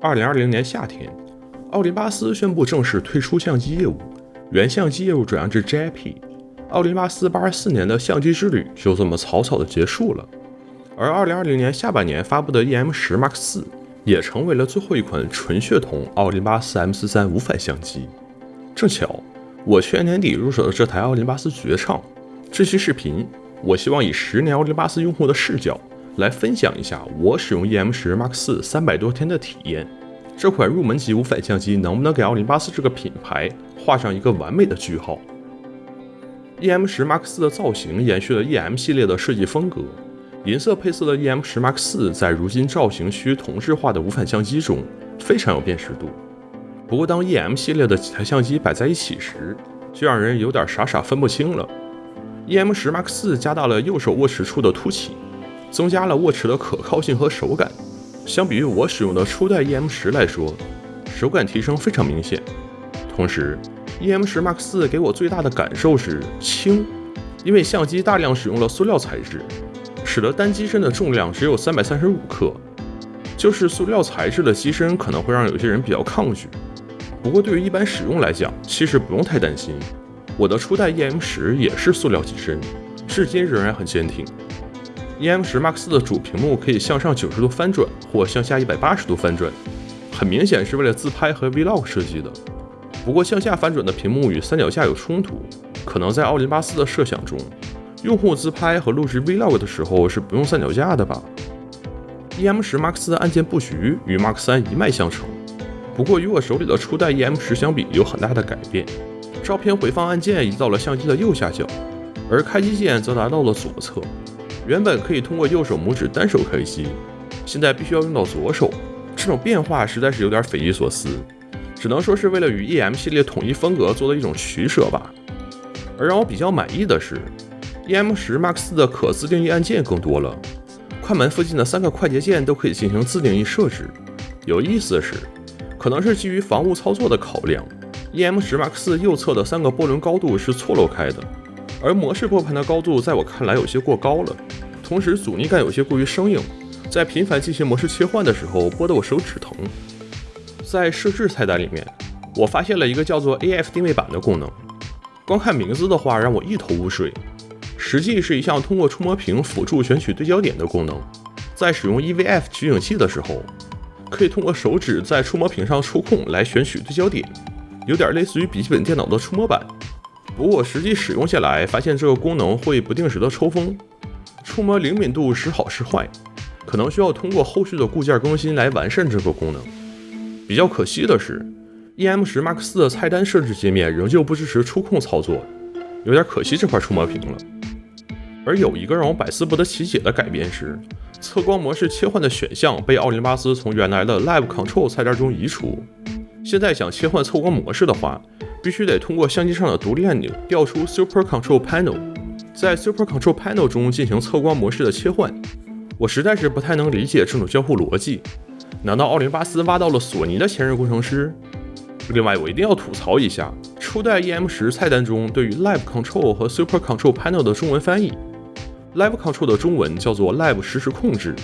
二零二零年夏天，奥林巴斯宣布正式退出相机业务，原相机业务转让至 JIP。奥林巴斯八十四年的相机之旅就这么草草的结束了。而二零二零年下半年发布的 EM 十 Mark 四也成为了最后一款纯血统奥林巴斯 M 四三无反相机。正巧，我去年年底入手的这台奥林巴斯绝唱。这期视频，我希望以十年奥林巴斯用户的视角。来分享一下我使用 EM 十 Mark 四三百多天的体验。这款入门级无反相机能不能给奥林巴斯这个品牌画上一个完美的句号？EM 十 Mark 四的造型延续了 EM 系列的设计风格，银色配色的 EM 十 Mark 四在如今造型需同质化的无反相机中非常有辨识度。不过，当 EM 系列的几台相机摆在一起时，就让人有点傻傻分不清了。EM 十 Mark 四加大了右手握持处的凸起。增加了握持的可靠性和手感。相比于我使用的初代 EM 十来说，手感提升非常明显。同时，EM 十 Mark 四给我最大的感受是轻，因为相机大量使用了塑料材质，使得单机身的重量只有三百三十五克。就是塑料材质的机身可能会让有些人比较抗拒，不过对于一般使用来讲，其实不用太担心。我的初代 EM 十也是塑料机身，至今仍然很坚挺。EM 十 Mark 四的主屏幕可以向上九十度翻转或向下一百八十度翻转，很明显是为了自拍和 Vlog 设计的。不过向下翻转的屏幕与三脚架有冲突，可能在奥林巴斯的设想中，用户自拍和录制 Vlog 的时候是不用三脚架的吧？EM 十 Mark 四的按键布局与 Mark 三一脉相承，不过与我手里的初代 EM 十相比有很大的改变。照片回放按键移到了相机的右下角，而开机键则来到了左侧。原本可以通过右手拇指单手开机，现在必须要用到左手，这种变化实在是有点匪夷所思，只能说是为了与 EM 系列统一风格做的一种取舍吧。而让我比较满意的是，EM 十 Max 的可自定义按键更多了，快门附近的三个快捷键都可以进行自定义设置。有意思的是，可能是基于防误操作的考量，EM 十 Max 右侧的三个波轮高度是错漏开的。而模式拨盘的高度在我看来有些过高了，同时阻尼感有些过于生硬，在频繁进行模式切换的时候，拨得我手指疼。在设置菜单里面，我发现了一个叫做 AF 定位板的功能，光看名字的话让我一头雾水，实际是一项通过触摸屏辅助选取对焦点的功能。在使用 EVF 取景器的时候，可以通过手指在触摸屏上触控来选取对焦点，有点类似于笔记本电脑的触摸板。不过实际使用下来，发现这个功能会不定时的抽风，触摸灵敏度时好时坏，可能需要通过后续的固件更新来完善这个功能。比较可惜的是，EM 十 Mark 四的菜单设置界面仍旧不支持触控操作，有点可惜这块触摸屏了。而有一个让我百思不得其解的改变是，测光模式切换的选项被奥林巴斯从原来的 Live Control 菜单中移除，现在想切换测光模式的话。必须得通过相机上的独立按钮调出 Super Control Panel，在 Super Control Panel 中进行测光模式的切换。我实在是不太能理解这种交互逻辑。难道奥林巴斯挖到了索尼的前任工程师？另外，我一定要吐槽一下初代 EM 十菜单中对于 Live Control 和 Super Control Panel 的中文翻译。Live Control 的中文叫做 Live 实时控制，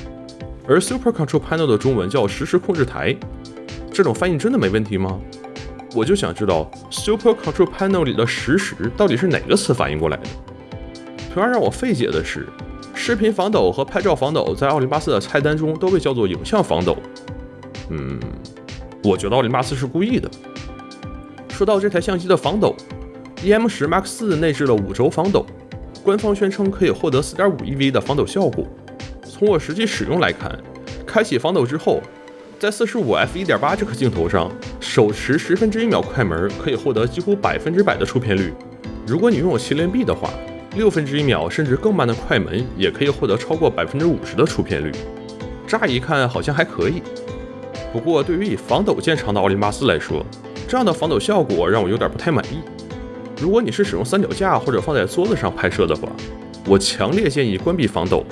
而 Super Control Panel 的中文叫实时控制台。这种翻译真的没问题吗？我就想知道 Super Control Panel 里的实时到底是哪个词反应过来的。同样让我费解的是，视频防抖和拍照防抖在奥林巴斯的菜单中都被叫做影像防抖。嗯，我觉得奥林巴斯是故意的。说到这台相机的防抖，EM 十 Mark 四内置了五轴防抖，官方宣称可以获得四点五 EV 的防抖效果。从我实际使用来看，开启防抖之后。在四十五 f 一点八这颗镜头上，手持十分之一秒快门可以获得几乎百分之百的出片率。如果你拥有麒麟臂的话，六分之一秒甚至更慢的快门也可以获得超过百分之五十的出片率。乍一看好像还可以，不过对于以防抖见长的奥林巴斯来说，这样的防抖效果让我有点不太满意。如果你是使用三脚架或者放在桌子上拍摄的话，我强烈建议关闭防抖，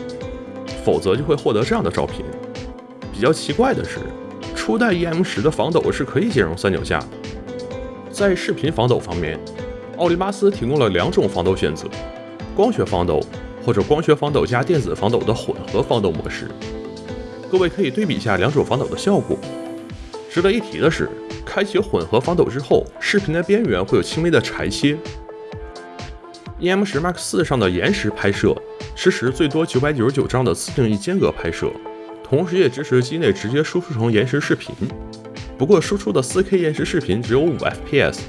否则就会获得这样的照片。比较奇怪的是。初代 EM 十的防抖是可以兼容三脚架的。在视频防抖方面，奥林巴斯提供了两种防抖选择：光学防抖或者光学防抖加电子防抖的混合防抖模式。各位可以对比一下两种防抖的效果。值得一提的是，开启混合防抖之后，视频的边缘会有轻微的裁切。EM 十 Mark 四上的延时拍摄支持最多九百九十九张的自定义间隔拍摄，同时也支持机内直接输出成延时视频。不过输出的 4K 延时视频只有五 FPS，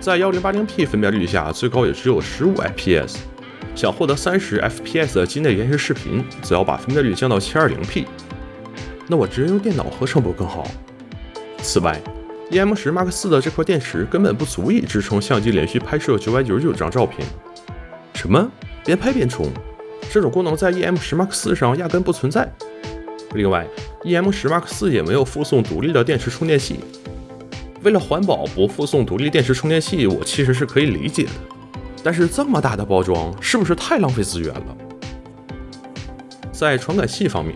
在 1080P 分辨率下，最高也只有十五 FPS。想获得三十 FPS 的机内延时视频，则要把分辨率降到 720P。那我直接用电脑合成不更好？此外，EM 十 Mark 四的这块电池根本不足以支撑相机连续拍摄九百九十九张照片。什么？边拍边充？这种功能在 EM 十 Mark 四上压根不存在。另外，EM 十 Mark 四也没有附送独立的电池充电器。为了环保不附送独立电池充电器，我其实是可以理解的。但是这么大的包装，是不是太浪费资源了？在传感器方面，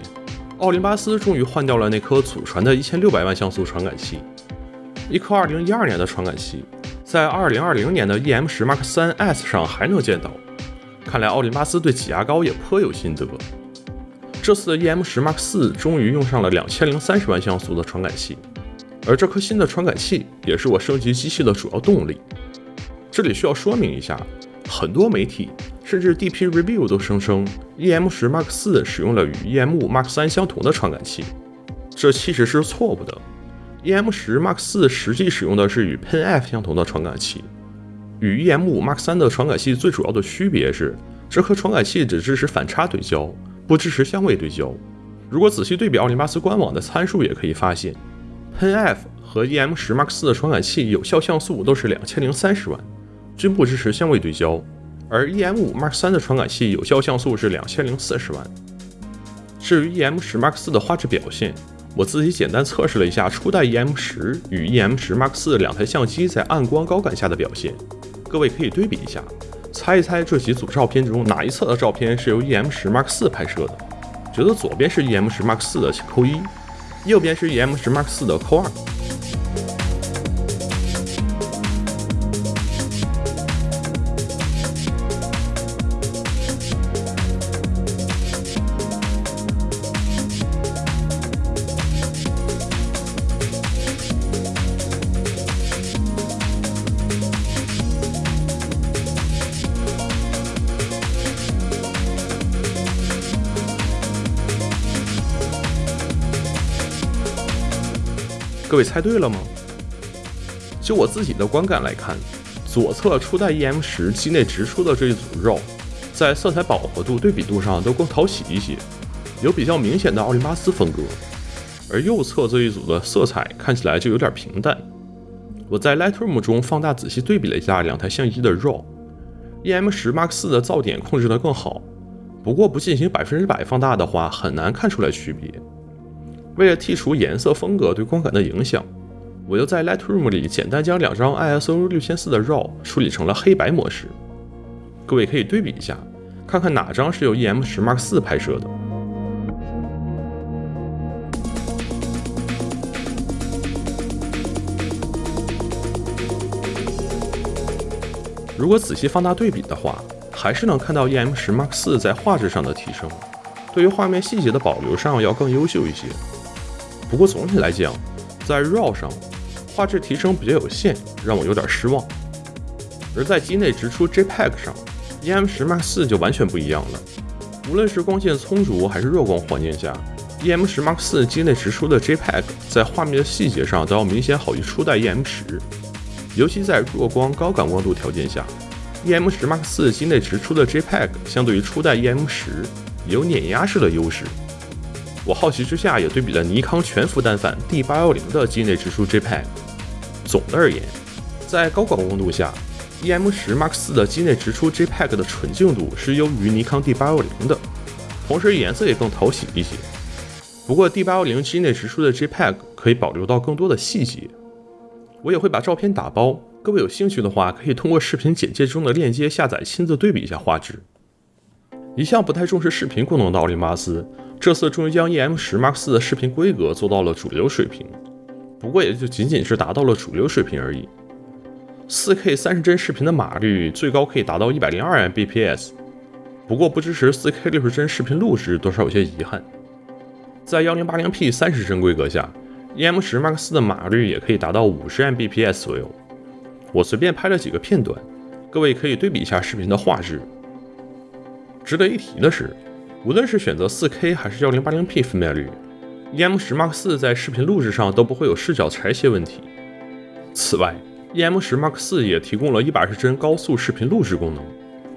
奥林巴斯终于换掉了那颗祖传的一千六百万像素传感器，一颗二零一二年的传感器，在二零二零年的 EM 十 Mark 三 S 上还能见到。看来奥林巴斯对挤牙膏也颇有心得。这次的 EM 十 Mark 四终于用上了两千零三十万像素的传感器，而这颗新的传感器也是我升级机器的主要动力。这里需要说明一下，很多媒体甚至 DP Review 都声称 EM 十 Mark 四使用了与 EM 五 Mark 三相同的传感器，这其实是错误的。EM 十 Mark 四实际使用的是与 Pen F 相同的传感器。与 EM 五 Mark 三的传感器最主要的区别是，这颗传感器只支持反差对焦，不支持相位对焦。如果仔细对比奥林巴斯官网的参数，也可以发现，Pen F 和 EM 十 Mark 四的传感器有效像素都是两千零三十万，均不支持相位对焦；而 EM 五 Mark 三的传感器有效像素是两千零四十万。至于 EM 十 Mark 四的画质表现，我自己简单测试了一下初代 EM 十与 EM 十 Mark 四两台相机在暗光高感下的表现。各位可以对比一下，猜一猜这几组照片中哪一侧的照片是由 EM 十 Mark 四拍摄的？觉得左边是 EM 十 Mark 四的，请扣一；右边是 EM 十 Mark 四的，扣二。各位猜对了吗？就我自己的观感来看，左侧初代 EM 十机内直出的这一组 RAW，在色彩饱和度、对比度上都更讨喜一些，有比较明显的奥林巴斯风格。而右侧这一组的色彩看起来就有点平淡。我在 Lightroom 中放大仔细对比了一下两台相机的 RAW，EM 十 Mark 四的噪点控制得更好，不过不进行百分之百放大的话，很难看出来区别。为了剔除颜色风格对光感的影响，我又在 Lightroom 里简单将两张 ISO 六千四的 RAW 处理成了黑白模式。各位可以对比一下，看看哪张是由 EM 十 Mark 四拍摄的。如果仔细放大对比的话，还是能看到 EM 十 Mark 四在画质上的提升，对于画面细节的保留上要更优秀一些。不过总体来讲，在 RAW 上画质提升比较有限，让我有点失望。而在机内直出 JPEG 上，EM 十 Mark 四就完全不一样了。无论是光线充足还是弱光环境下，EM 十 Mark 四机内直出的 JPEG 在画面的细节上都要明显好于初代 EM 十。尤其在弱光高感光度条件下，EM 十 Mark 四机内直出的 JPEG 相对于初代 EM 十有碾压式的优势。我好奇之下也对比了尼康全幅单反 D 八幺零的机内直出 JPEG。总的而言，在高广光度下，EM 十 Mark 四的机内直出 JPEG 的纯净度是优于尼康 D 八幺零的，同时颜色也更讨喜一些。不过 D 八幺零机内直出的 JPEG 可以保留到更多的细节。我也会把照片打包，各位有兴趣的话，可以通过视频简介中的链接下载，亲自对比一下画质。一向不太重视视频功能的奥林巴斯。这次终于将 EM 十 Mark 四的视频规格做到了主流水平，不过也就仅仅是达到了主流水平而已。4K 三十帧视频的码率最高可以达到一百零二 Mbps，不过不支持 4K 六十帧视频录制，多少有些遗憾。在 1080P 三十帧规格下，EM 十 Mark 四的码率也可以达到五十 Mbps 左右。我随便拍了几个片段，各位可以对比一下视频的画质。值得一提的是，无论是选择 4K 还是 1080p 分辨率，EM 十 Mark 四在视频录制上都不会有视角裁切问题。此外，EM 十 Mark 四也提供了一百二十帧高速视频录制功能，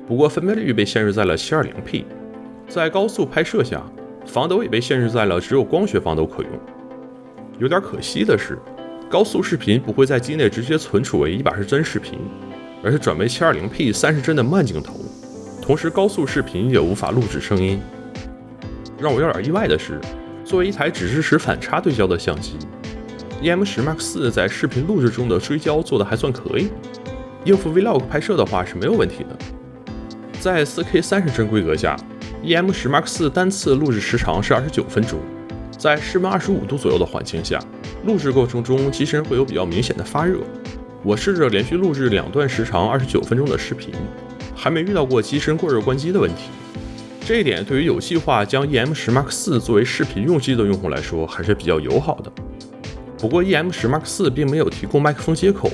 不过分辨率被限制在了 720p。在高速拍摄下，防抖也被限制在了只有光学防抖可用。有点可惜的是，高速视频不会在机内直接存储为一百二十帧视频，而是转为 720p 三十帧的慢镜头。同时，高速视频也无法录制声音。让我有点意外的是，作为一台只支持反差对焦的相机，EM 十 Mark 四在视频录制中的追焦做得还算可以，应付 Vlog 拍摄的话是没有问题的。在 4K 三十帧规格下。EM 十 Mark 四单次录制时长是二十九分钟，在室温二十五度左右的环境下，录制过程中机身会有比较明显的发热。我试着连续录制两段时长二十九分钟的视频，还没遇到过机身过热关机的问题。这一点对于有计划将 EM 十 Mark 四作为视频用机的用户来说还是比较友好的。不过 EM 十 Mark 四并没有提供麦克风接口，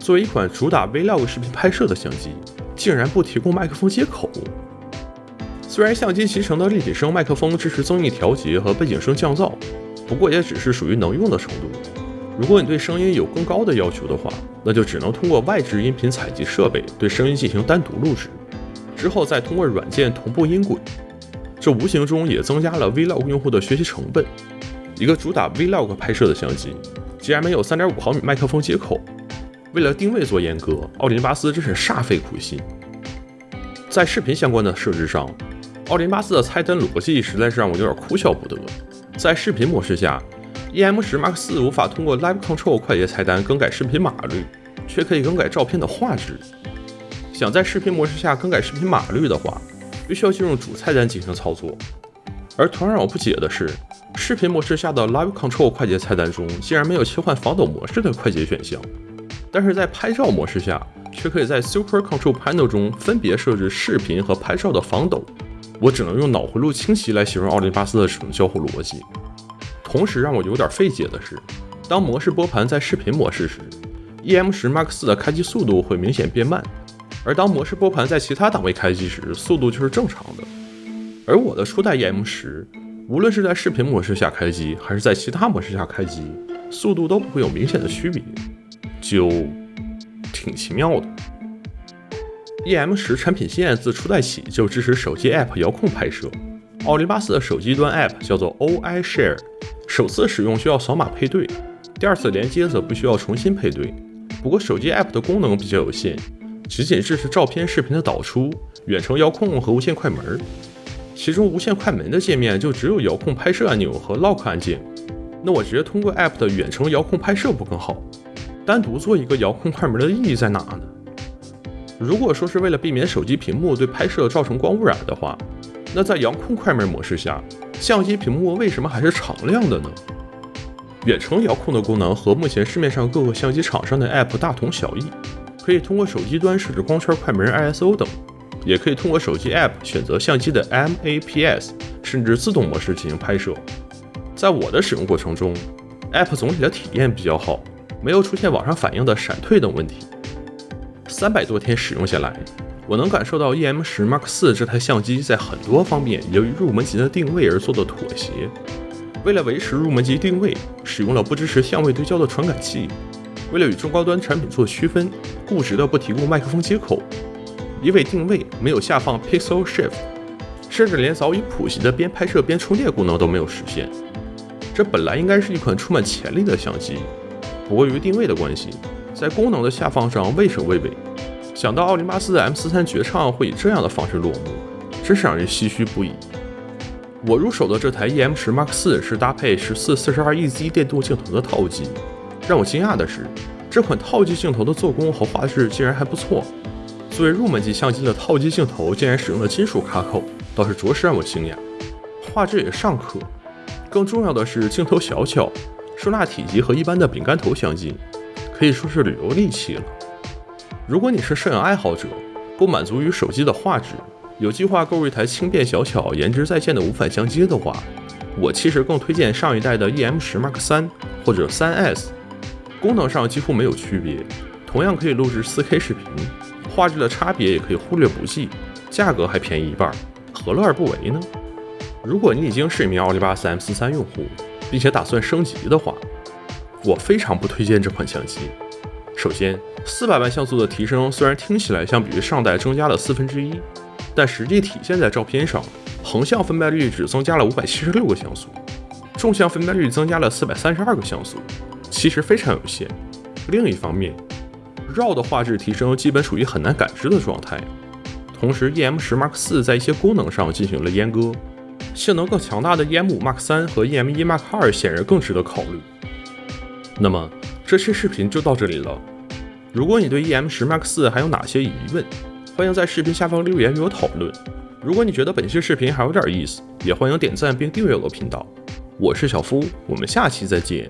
作为一款主打 Vlog 视频拍摄的相机，竟然不提供麦克风接口。虽然相机集成的立体声麦克风支持增益调节和背景声降噪，不过也只是属于能用的程度。如果你对声音有更高的要求的话，那就只能通过外置音频采集设备对声音进行单独录制，之后再通过软件同步音轨。这无形中也增加了 Vlog 用户的学习成本。一个主打 Vlog 拍摄的相机，竟然没有3.5毫米麦克风接口。为了定位做阉割，奥林巴斯真是煞费苦心。在视频相关的设置上。奥林巴斯的菜单逻辑实在是让我有点哭笑不得。在视频模式下，EM 十 Mark 四无法通过 Live Control 快捷菜单更改视频码率，却可以更改照片的画质。想在视频模式下更改视频码率的话，必须要进入主菜单进行操作。而同样让我不解的是，视频模式下的 Live Control 快捷菜单中竟然没有切换防抖模式的快捷选项，但是在拍照模式下，却可以在 Super Control Panel 中分别设置视频和拍照的防抖。我只能用脑回路清晰来形容奥林巴斯的使用交互逻辑。同时让我有点费解的是，当模式拨盘在视频模式时，EM 十 Mark 四的开机速度会明显变慢；而当模式拨盘在其他档位开机时，速度就是正常的。而我的初代 EM 十，无论是在视频模式下开机，还是在其他模式下开机，速度都不会有明显的区别，就挺奇妙的。EM 十产品线自初代起就支持手机 App 遥控拍摄。奥林巴斯的手机端 App 叫做 OI Share，首次使用需要扫码配对，第二次连接则不需要重新配对。不过手机 App 的功能比较有限，仅仅支持照片、视频的导出、远程遥控和无线快门。其中无线快门的界面就只有遥控拍摄按钮和 Lock 按键。那我直接通过 App 的远程遥控拍摄不更好？单独做一个遥控快门的意义在哪呢？如果说是为了避免手机屏幕对拍摄造成光污染的话，那在遥控快门模式下，相机屏幕为什么还是常亮的呢？远程遥控的功能和目前市面上各个相机厂商的 App 大同小异，可以通过手机端设置光圈、快门、ISO 等，也可以通过手机 App 选择相机的 MAPS 甚至自动模式进行拍摄。在我的使用过程中，App 总体的体验比较好，没有出现网上反映的闪退等问题。三百多天使用下来，我能感受到 EM 十 Mark 四这台相机在很多方面由于入门级的定位而做的妥协。为了维持入门级定位，使用了不支持相位对焦的传感器；为了与中高端产品做区分，固执的不提供麦克风接口；因为定位没有下放 Pixel Shift，甚至连早已普及的边拍摄边充电功能都没有实现。这本来应该是一款充满潜力的相机，不过由于定位的关系，在功能的下放上畏首畏尾。想到奥林巴斯的 M 四三绝唱会以这样的方式落幕，真是让人唏嘘不已。我入手的这台 EM 十 Mark 四是搭配十四四十二 EZ 电动镜头的套机。让我惊讶的是，这款套机镜头的做工和画质竟然还不错。作为入门级相机的套机镜头，竟然使用了金属卡口，倒是着实让我惊讶。画质也尚可，更重要的是镜头小巧，收纳体积和一般的饼干头相近，可以说是旅游利器了。如果你是摄影爱好者，不满足于手机的画质，有计划购入一台轻便小巧、颜值在线的无反相机的话我其实更推荐上一代的 EM 十 Mark 三或者三 S，功能上几乎没有区别，同样可以录制 4K 视频，画质的差别也可以忽略不计，价格还便宜一半，何乐而不为呢？如果你已经是一名奥林巴斯 M 四三用户，并且打算升级的话，我非常不推荐这款相机。首先，四百万像素的提升虽然听起来相比于上代增加了四分之一，但实际体现在照片上。横向分辨率只增加了五百七十六个像素，纵向分辨率增加了四百三十二个像素，其实非常有限。另一方面，RAW 的画质提升基本属于很难感知的状态。同时，EM 十 Mark 四在一些功能上进行了阉割，性能更强大的 EM 五 Mark 三和 EM 一 Mark 二显然更值得考虑。那么这期视频就到这里了。如果你对 EM 十 Max 四还有哪些疑问，欢迎在视频下方留言与我讨论。如果你觉得本期视频还有点意思，也欢迎点赞并订阅我的频道。我是小夫，我们下期再见。